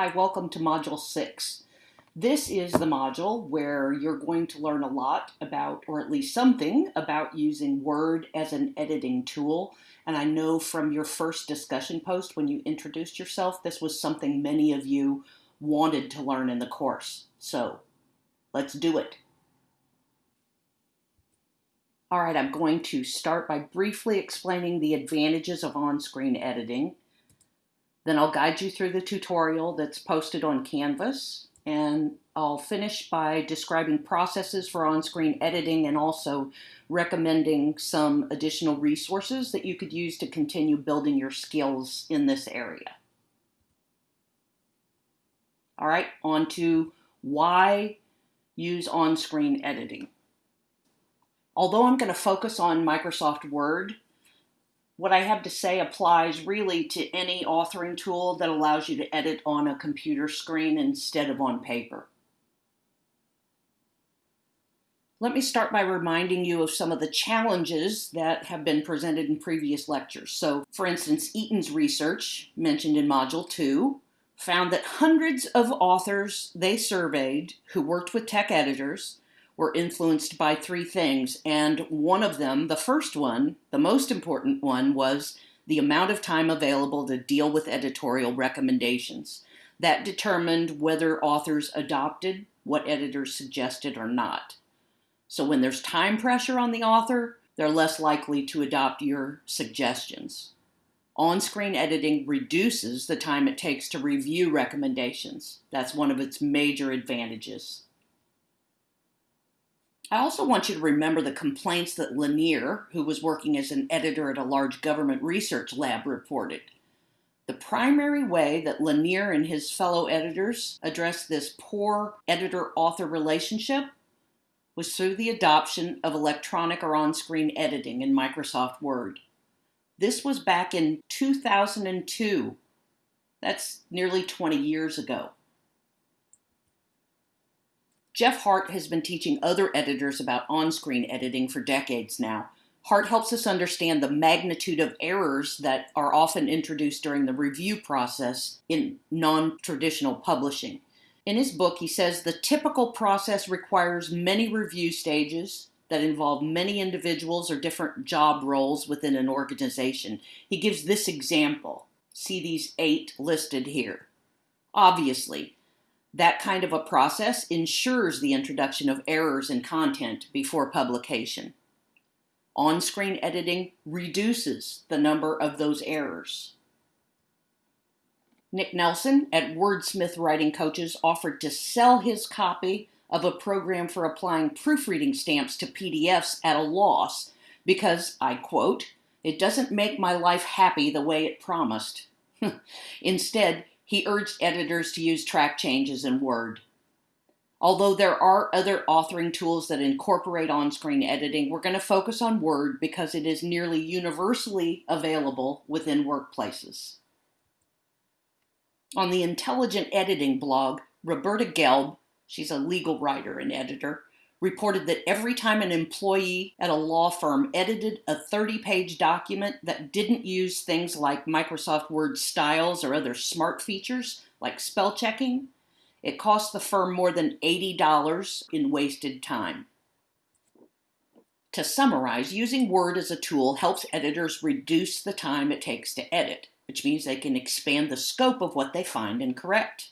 Hi, welcome to Module 6. This is the module where you're going to learn a lot about, or at least something, about using Word as an editing tool. And I know from your first discussion post when you introduced yourself, this was something many of you wanted to learn in the course. So let's do it. All right, I'm going to start by briefly explaining the advantages of on-screen editing then I'll guide you through the tutorial that's posted on Canvas, and I'll finish by describing processes for on-screen editing and also recommending some additional resources that you could use to continue building your skills in this area. All right, on to why use on-screen editing. Although I'm going to focus on Microsoft Word what I have to say applies really to any authoring tool that allows you to edit on a computer screen instead of on paper. Let me start by reminding you of some of the challenges that have been presented in previous lectures. So, for instance, Eaton's research, mentioned in Module 2, found that hundreds of authors they surveyed who worked with tech editors were influenced by three things. And one of them, the first one, the most important one, was the amount of time available to deal with editorial recommendations. That determined whether authors adopted what editors suggested or not. So when there's time pressure on the author, they're less likely to adopt your suggestions. On-screen editing reduces the time it takes to review recommendations. That's one of its major advantages. I also want you to remember the complaints that Lanier, who was working as an editor at a large government research lab, reported. The primary way that Lanier and his fellow editors addressed this poor editor author relationship was through the adoption of electronic or on screen editing in Microsoft Word. This was back in 2002. That's nearly 20 years ago. Geoff Hart has been teaching other editors about on-screen editing for decades now. Hart helps us understand the magnitude of errors that are often introduced during the review process in non-traditional publishing. In his book, he says the typical process requires many review stages that involve many individuals or different job roles within an organization. He gives this example. See these eight listed here. Obviously, that kind of a process ensures the introduction of errors in content before publication. On-screen editing reduces the number of those errors. Nick Nelson at Wordsmith Writing Coaches offered to sell his copy of a program for applying proofreading stamps to PDFs at a loss because, I quote, it doesn't make my life happy the way it promised. Instead, he urged editors to use track changes in Word. Although there are other authoring tools that incorporate on-screen editing, we're going to focus on Word because it is nearly universally available within workplaces. On the Intelligent Editing blog, Roberta Gelb, she's a legal writer and editor, reported that every time an employee at a law firm edited a 30-page document that didn't use things like Microsoft Word styles or other smart features like spell checking, it cost the firm more than $80 in wasted time. To summarize, using Word as a tool helps editors reduce the time it takes to edit, which means they can expand the scope of what they find and correct.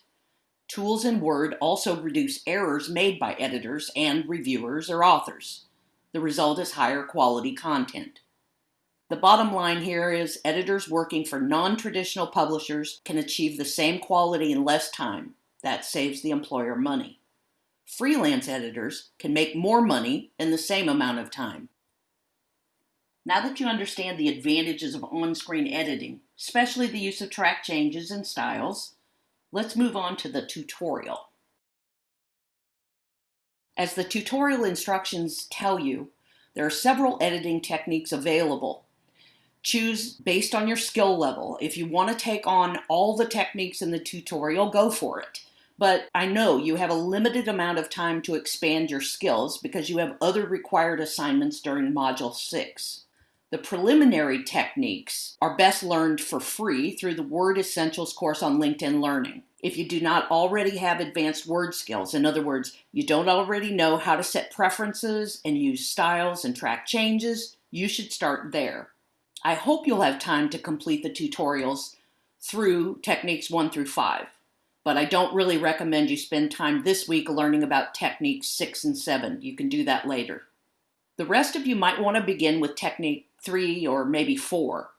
Tools in Word also reduce errors made by editors and reviewers or authors. The result is higher quality content. The bottom line here is editors working for non-traditional publishers can achieve the same quality in less time. That saves the employer money. Freelance editors can make more money in the same amount of time. Now that you understand the advantages of on-screen editing, especially the use of track changes and styles, Let's move on to the tutorial. As the tutorial instructions tell you, there are several editing techniques available. Choose based on your skill level. If you want to take on all the techniques in the tutorial, go for it. But I know you have a limited amount of time to expand your skills because you have other required assignments during Module 6. The preliminary techniques are best learned for free through the Word Essentials course on LinkedIn Learning. If you do not already have advanced word skills, in other words, you don't already know how to set preferences and use styles and track changes, you should start there. I hope you'll have time to complete the tutorials through techniques one through five, but I don't really recommend you spend time this week learning about techniques six and seven. You can do that later. The rest of you might want to begin with technique three or maybe four.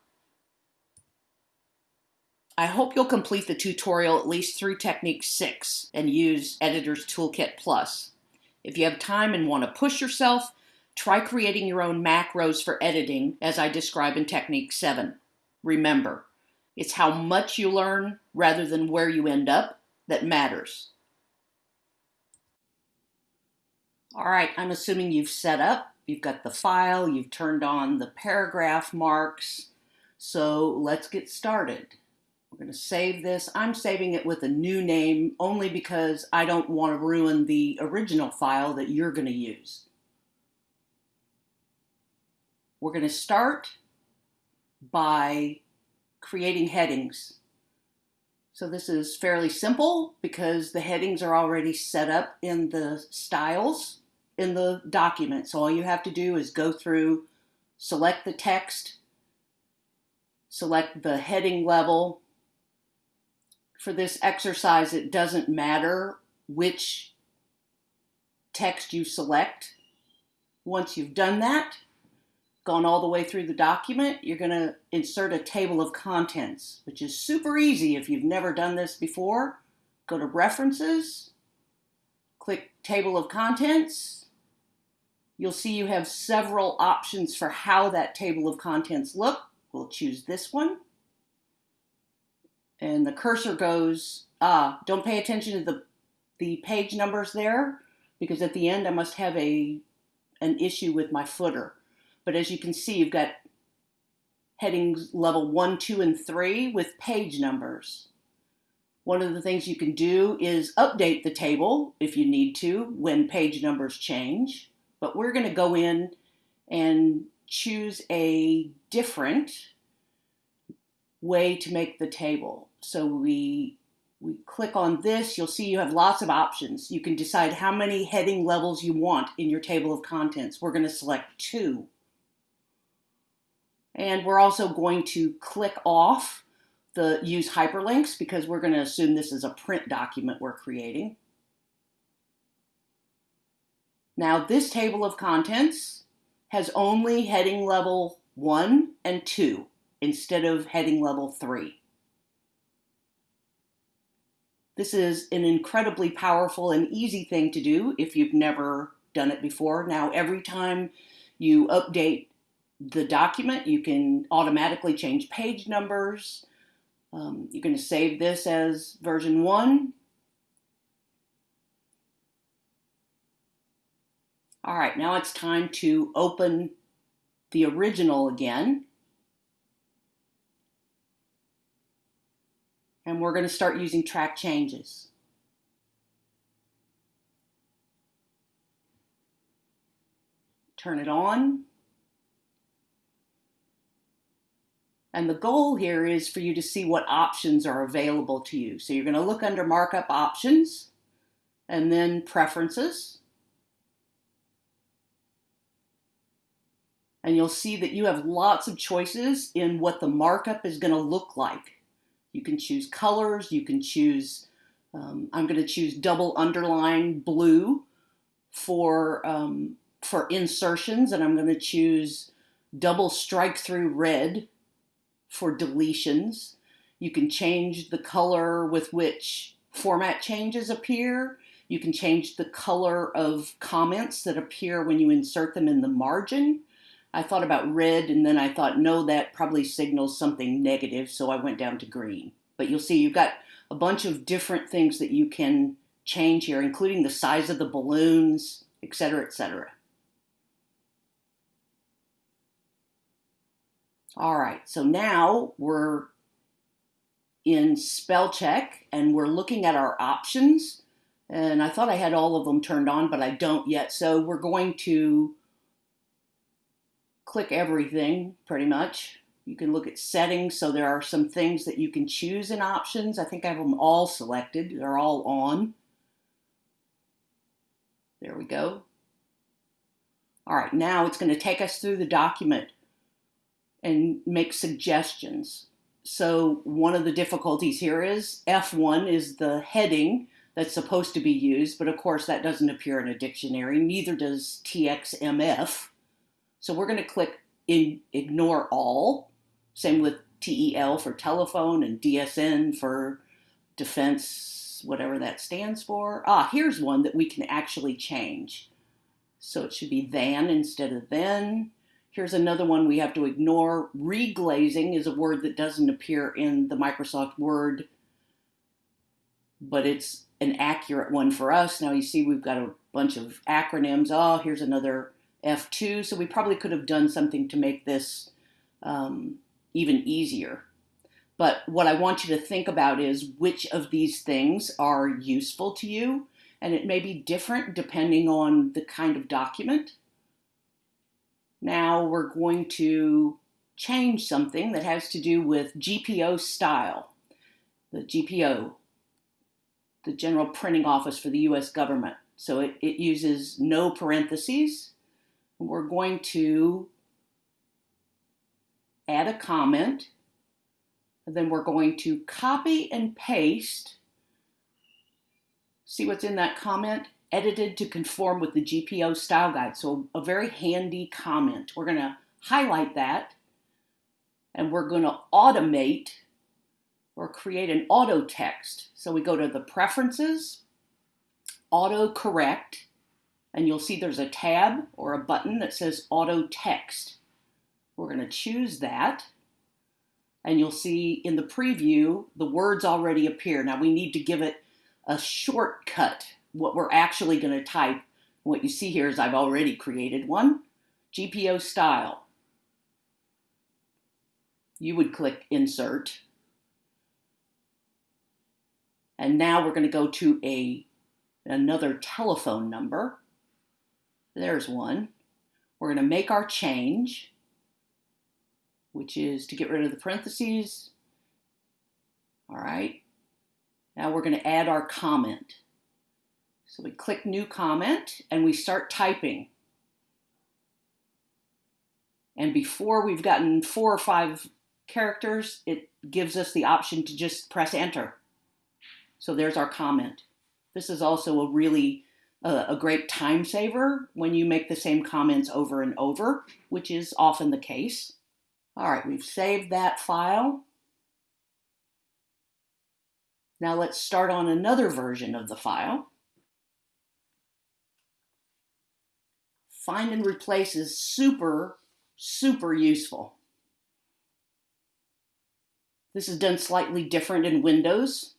I hope you'll complete the tutorial at least through Technique 6 and use Editor's Toolkit Plus. If you have time and want to push yourself, try creating your own macros for editing as I describe in Technique 7. Remember, it's how much you learn rather than where you end up that matters. All right, I'm assuming you've set up, you've got the file, you've turned on the paragraph marks, so let's get started. We're going to save this. I'm saving it with a new name only because I don't want to ruin the original file that you're going to use. We're going to start by creating headings. So this is fairly simple because the headings are already set up in the styles in the document. So all you have to do is go through, select the text, select the heading level, for this exercise, it doesn't matter which text you select. Once you've done that, gone all the way through the document, you're going to insert a table of contents, which is super easy if you've never done this before. Go to References, click Table of Contents. You'll see you have several options for how that table of contents look. We'll choose this one and the cursor goes, ah, don't pay attention to the, the page numbers there because at the end I must have a an issue with my footer. But as you can see, you've got headings level one, two, and three with page numbers. One of the things you can do is update the table if you need to when page numbers change. But we're going to go in and choose a different way to make the table. So we we click on this, you'll see you have lots of options. You can decide how many heading levels you want in your table of contents. We're going to select two. And we're also going to click off the use hyperlinks because we're going to assume this is a print document we're creating. Now this table of contents has only heading level 1 and 2 instead of heading level 3. This is an incredibly powerful and easy thing to do if you've never done it before. Now, every time you update the document, you can automatically change page numbers. Um, you're going to save this as version 1. All right, now it's time to open the original again. and we're going to start using track changes. Turn it on. And the goal here is for you to see what options are available to you. So you're going to look under markup options and then preferences. And you'll see that you have lots of choices in what the markup is going to look like. You can choose colors. You can choose, um, I'm going to choose double underline blue for, um, for insertions, and I'm going to choose double strike through red for deletions. You can change the color with which format changes appear. You can change the color of comments that appear when you insert them in the margin. I thought about red and then I thought, no, that probably signals something negative, so I went down to green. But you'll see you've got a bunch of different things that you can change here, including the size of the balloons, etc., etc. All right, so now we're in spell check and we're looking at our options. And I thought I had all of them turned on, but I don't yet. So we're going to click everything pretty much. You can look at settings. So there are some things that you can choose in options. I think I have them all selected. They're all on. There we go. All right, now it's going to take us through the document and make suggestions. So one of the difficulties here is F1 is the heading that's supposed to be used, but of course that doesn't appear in a dictionary, neither does TXMF. So we're going to click in ignore all, same with TEL for telephone and DSN for defense, whatever that stands for. Ah, here's one that we can actually change. So it should be than instead of then. Here's another one we have to ignore. Reglazing is a word that doesn't appear in the Microsoft Word, but it's an accurate one for us. Now you see we've got a bunch of acronyms. Oh, here's another F2. So we probably could have done something to make this um, even easier. But what I want you to think about is which of these things are useful to you. And it may be different depending on the kind of document. Now we're going to change something that has to do with GPO style. The GPO, the General Printing Office for the US government. So it, it uses no parentheses. We're going to add a comment. And then we're going to copy and paste. See what's in that comment? edited to conform with the GPO style guide. So a very handy comment. We're going to highlight that and we're going to automate or create an auto text. So we go to the preferences, auto correct, and you'll see there's a tab or a button that says auto text. We're going to choose that. And you'll see in the preview, the words already appear. Now we need to give it a shortcut what we're actually going to type. What you see here is I've already created one, GPO style. You would click insert. And now we're going to go to a another telephone number. There's one. We're going to make our change, which is to get rid of the parentheses. All right. Now we're going to add our comment. So we click new comment and we start typing. And before we've gotten four or five characters, it gives us the option to just press enter. So there's our comment. This is also a really uh, a great time saver when you make the same comments over and over, which is often the case. All right, we've saved that file. Now let's start on another version of the file. find and replace is super, super useful. This is done slightly different in Windows,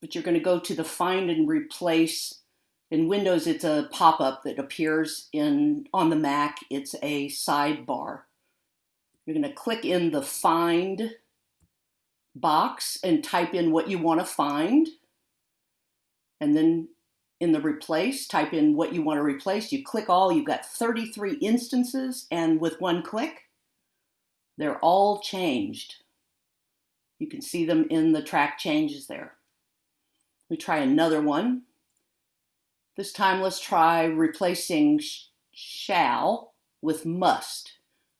but you're going to go to the find and replace. In Windows, it's a pop-up that appears in on the Mac. It's a sidebar. You're going to click in the find box and type in what you want to find. And then in the replace, type in what you want to replace. You click all, you've got 33 instances, and with one click, they're all changed. You can see them in the track changes there. We try another one. This time let's try replacing shall with must.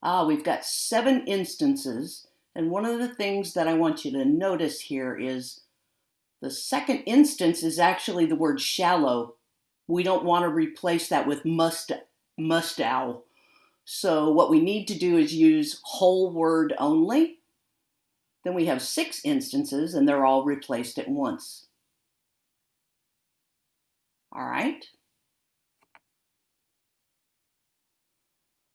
Ah, we've got seven instances, and one of the things that I want you to notice here is the second instance is actually the word shallow. We don't want to replace that with must, mustow. So what we need to do is use whole word only. Then we have six instances and they're all replaced at once. All right.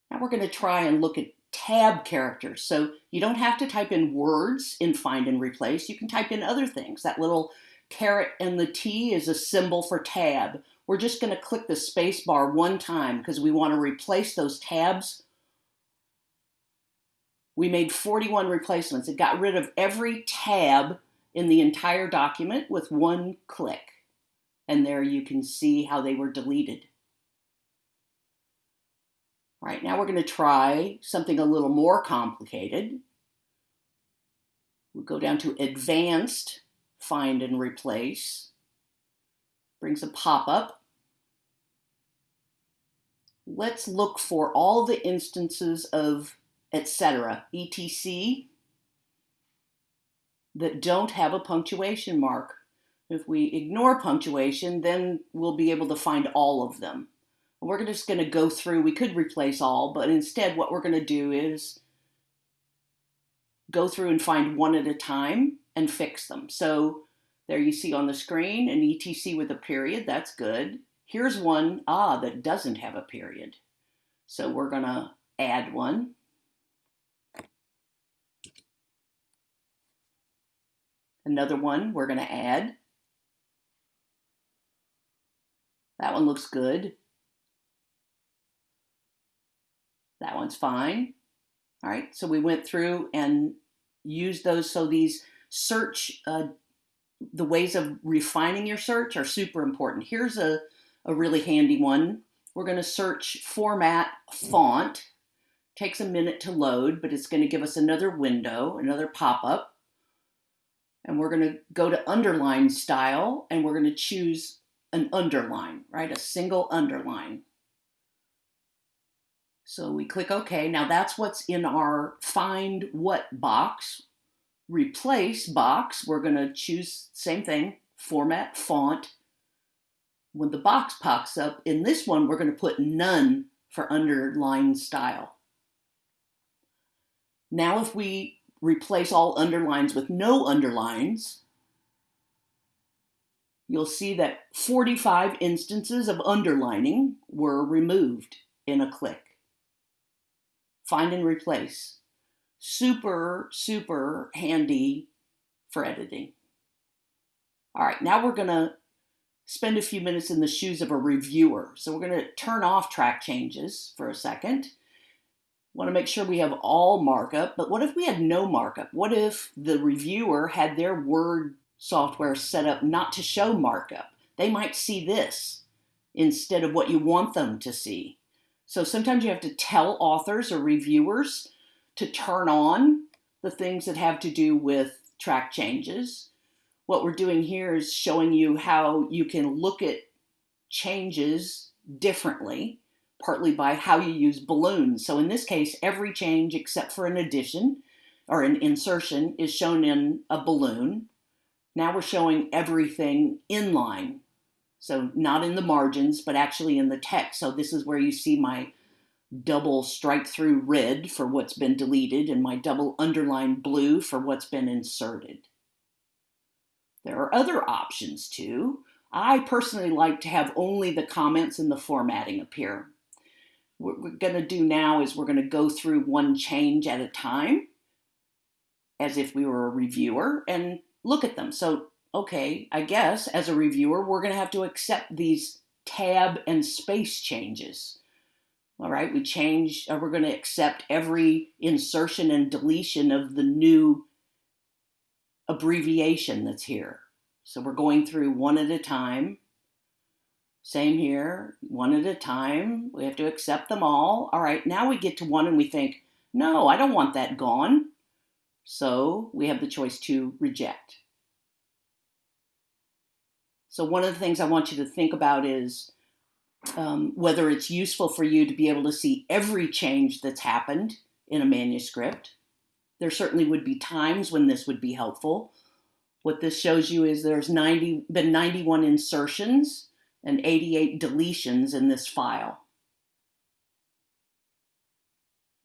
Now we're going to try and look at tab characters. So you don't have to type in words in find and replace. You can type in other things. That little caret and the T is a symbol for tab. We're just going to click the space bar one time because we want to replace those tabs. We made 41 replacements. It got rid of every tab in the entire document with one click. And there you can see how they were deleted. All right, now we're going to try something a little more complicated. We'll go down to advanced, find and replace. Brings a pop-up. Let's look for all the instances of etc., etc, that don't have a punctuation mark. If we ignore punctuation, then we'll be able to find all of them. We're just going to go through, we could replace all, but instead what we're going to do is go through and find one at a time and fix them. So there you see on the screen an ETC with a period, that's good. Here's one, ah, that doesn't have a period. So we're going to add one. Another one we're going to add. That one looks good. That one's fine. All right, so we went through and used those. So these search, uh, the ways of refining your search are super important. Here's a, a really handy one. We're going to search format font. Takes a minute to load, but it's going to give us another window, another pop-up. And we're going to go to underline style, and we're going to choose an underline, right? A single underline. So we click OK. Now that's what's in our find what box. Replace box, we're going to choose same thing, format, font. When the box pops up, in this one, we're going to put none for underline style. Now if we replace all underlines with no underlines, you'll see that 45 instances of underlining were removed in a click find and replace. Super, super handy for editing. All right, now we're gonna spend a few minutes in the shoes of a reviewer. So we're gonna turn off track changes for a second. Want to make sure we have all markup, but what if we had no markup? What if the reviewer had their Word software set up not to show markup? They might see this instead of what you want them to see. So sometimes you have to tell authors or reviewers to turn on the things that have to do with track changes. What we're doing here is showing you how you can look at changes differently, partly by how you use balloons. So in this case, every change except for an addition or an insertion is shown in a balloon. Now we're showing everything in line so not in the margins, but actually in the text. So this is where you see my double strike through red for what's been deleted and my double underline blue for what's been inserted. There are other options too. I personally like to have only the comments and the formatting appear. What we're going to do now is we're going to go through one change at a time as if we were a reviewer and look at them. So okay, I guess as a reviewer, we're going to have to accept these tab and space changes. All right, we change, uh, we're going to accept every insertion and deletion of the new abbreviation that's here. So we're going through one at a time. Same here, one at a time. We have to accept them all. All right, now we get to one and we think, no, I don't want that gone. So we have the choice to reject. So one of the things I want you to think about is um, whether it's useful for you to be able to see every change that's happened in a manuscript. There certainly would be times when this would be helpful. What this shows you is there's 90, been 91 insertions and 88 deletions in this file.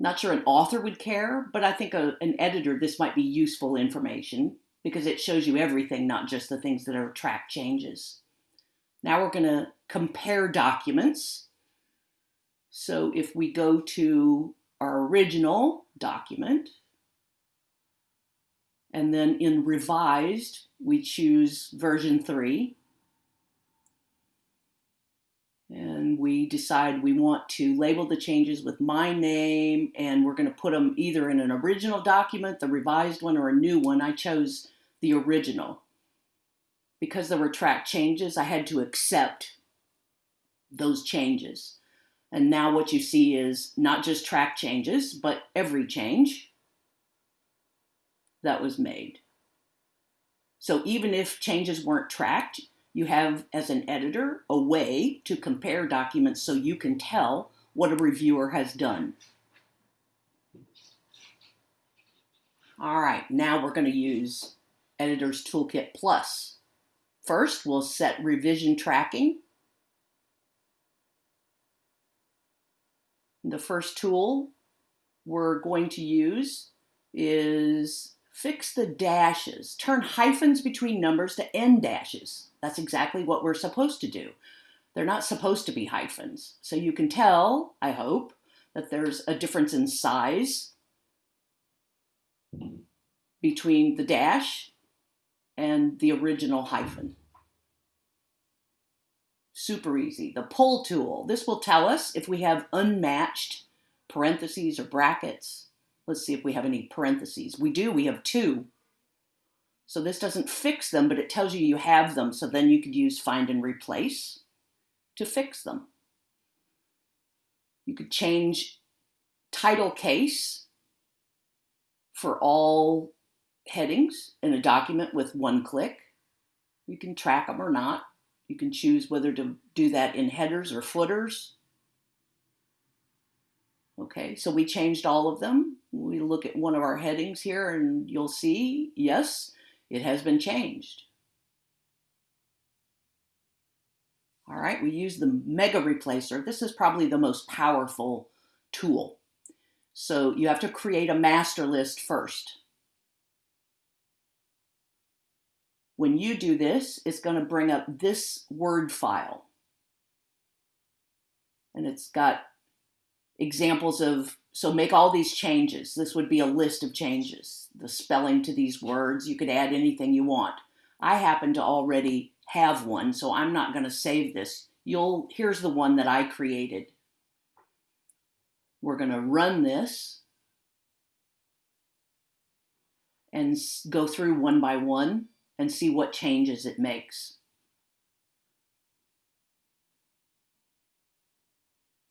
Not sure an author would care, but I think a, an editor, this might be useful information because it shows you everything, not just the things that are track changes. Now we're going to compare documents. So if we go to our original document, and then in revised, we choose version 3, and we decide we want to label the changes with my name and we're going to put them either in an original document, the revised one, or a new one. I chose the original. Because there were track changes, I had to accept those changes. And now what you see is not just track changes, but every change. that was made. So even if changes weren't tracked, you have, as an editor, a way to compare documents so you can tell what a reviewer has done. All right, now we're going to use Editor's Toolkit Plus. First, we'll set revision tracking. The first tool we're going to use is fix the dashes. Turn hyphens between numbers to end dashes. That's exactly what we're supposed to do. They're not supposed to be hyphens. So you can tell, I hope, that there's a difference in size between the dash and the original hyphen. Super easy. The pull tool. This will tell us if we have unmatched parentheses or brackets. Let's see if we have any parentheses. We do, we have two. So this doesn't fix them, but it tells you you have them. So then you could use find and replace to fix them. You could change title case for all headings in a document with one click. You can track them or not. You can choose whether to do that in headers or footers. Okay, so we changed all of them. We look at one of our headings here and you'll see, yes, it has been changed. All right, we use the Mega Replacer. This is probably the most powerful tool. So you have to create a master list first. When you do this, it's going to bring up this Word file. And it's got examples of, so make all these changes. This would be a list of changes. The spelling to these words, you could add anything you want. I happen to already have one, so I'm not going to save this. You'll, here's the one that I created. We're going to run this and go through one by one and see what changes it makes.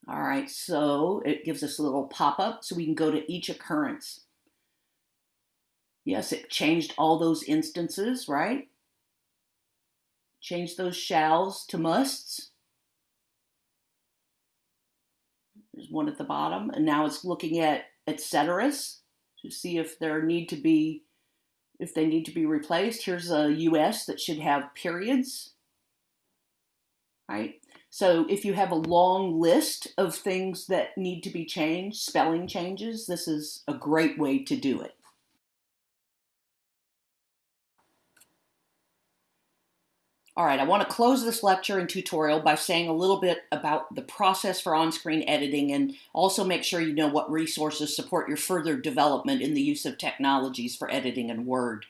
All right, so it gives us a little pop-up so we can go to each occurrence. Yes, it changed all those instances, right? Changed those shalls to musts. There's one at the bottom, and now it's looking at et ceteras to see if there need to be, if they need to be replaced. Here's a US that should have periods, right? So if you have a long list of things that need to be changed, spelling changes, this is a great way to do it. All right, I want to close this lecture and tutorial by saying a little bit about the process for on-screen editing and also make sure you know what resources support your further development in the use of technologies for editing in Word.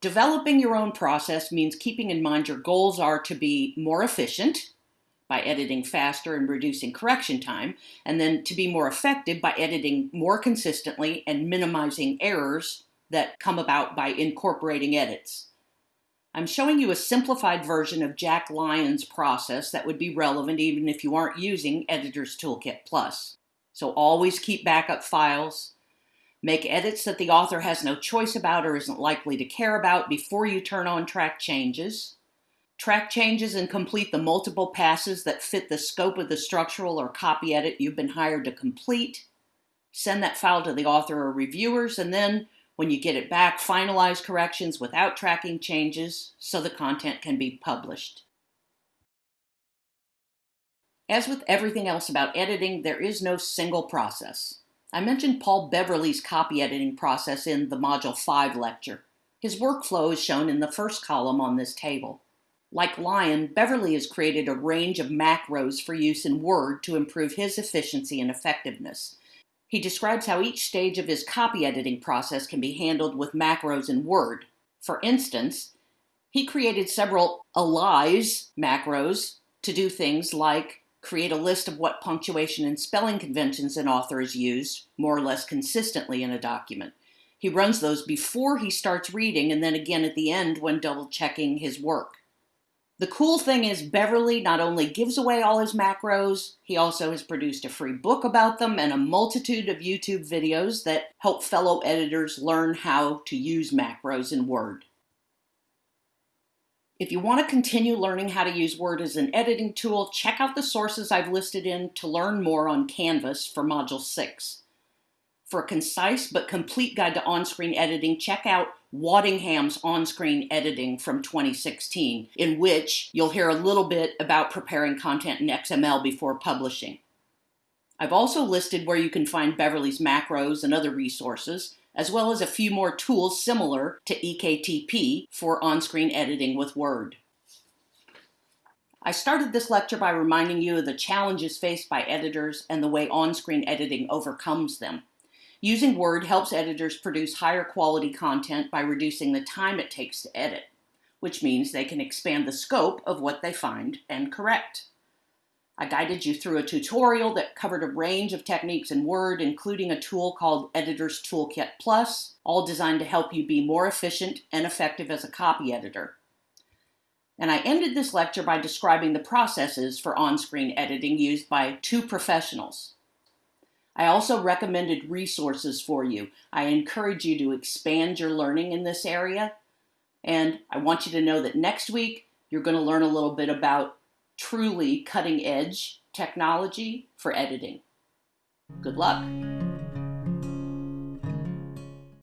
Developing your own process means keeping in mind your goals are to be more efficient by editing faster and reducing correction time, and then to be more effective by editing more consistently and minimizing errors that come about by incorporating edits. I'm showing you a simplified version of Jack Lyon's process that would be relevant even if you aren't using Editor's Toolkit Plus. So always keep backup files, Make edits that the author has no choice about or isn't likely to care about before you turn on track changes. Track changes and complete the multiple passes that fit the scope of the structural or copy edit you've been hired to complete. Send that file to the author or reviewers, and then when you get it back, finalize corrections without tracking changes so the content can be published. As with everything else about editing, there is no single process. I mentioned Paul Beverley's copy editing process in the Module 5 lecture. His workflow is shown in the first column on this table. Like Lyon, Beverley has created a range of macros for use in Word to improve his efficiency and effectiveness. He describes how each stage of his copy editing process can be handled with macros in Word. For instance, he created several allies macros to do things like create a list of what punctuation and spelling conventions an author has used, more or less consistently in a document. He runs those before he starts reading and then again at the end when double checking his work. The cool thing is, Beverley not only gives away all his macros, he also has produced a free book about them and a multitude of YouTube videos that help fellow editors learn how to use macros in Word. If you want to continue learning how to use Word as an editing tool, check out the sources I've listed in to learn more on Canvas for Module 6. For a concise but complete guide to on-screen editing, check out Waddingham's on-screen editing from 2016, in which you'll hear a little bit about preparing content in XML before publishing. I've also listed where you can find Beverley's macros and other resources, as well as a few more tools similar to EKTP for on-screen editing with Word. I started this lecture by reminding you of the challenges faced by editors and the way on-screen editing overcomes them. Using Word helps editors produce higher quality content by reducing the time it takes to edit, which means they can expand the scope of what they find and correct. I guided you through a tutorial that covered a range of techniques in Word, including a tool called Editor's Toolkit Plus, all designed to help you be more efficient and effective as a copy editor. And I ended this lecture by describing the processes for on-screen editing used by two professionals. I also recommended resources for you. I encourage you to expand your learning in this area. And I want you to know that next week, you're going to learn a little bit about truly cutting edge technology for editing. Good luck.